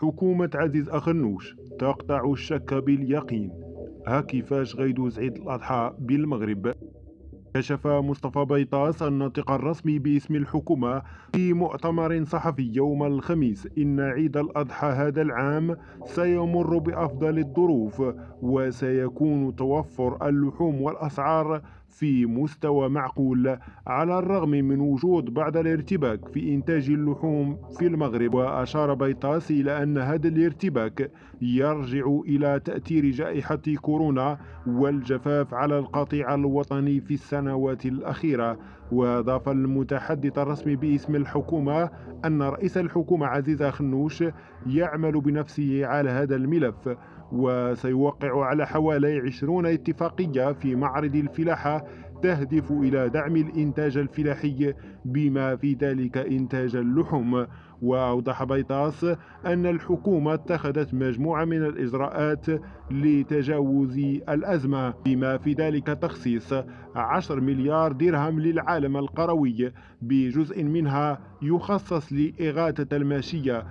حكومة عزيز أخنوش تقطع الشك باليقين. ها كيفاش غيدوز عيد الأضحى بالمغرب. كشف مصطفى بيطاس الناطق الرسمي باسم الحكومة في مؤتمر صحفي يوم الخميس. إن عيد الأضحى هذا العام سيمر بأفضل الظروف وسيكون توفر اللحوم والأسعار في مستوى معقول على الرغم من وجود بعض الارتباك في إنتاج اللحوم في المغرب. وأشار بيطاس إلى أن هذا الارتباك يرجع إلى تأثير جائحة كورونا والجفاف على القطيع الوطني في السنوات الأخيرة وأضاف المتحدث الرسمي باسم الحكومة أن رئيس الحكومة عزيز خنوش يعمل بنفسه على هذا الملف. وسيوقع على حوالي 20 اتفاقية في معرض الفلاحة تهدف إلى دعم الإنتاج الفلاحي بما في ذلك إنتاج اللحوم. وأوضح بيطاس أن الحكومة اتخذت مجموعة من الإجراءات لتجاوز الأزمة بما في ذلك تخصيص 10 مليار درهم للعالم القروي بجزء منها يخصص لإغاثة الماشية.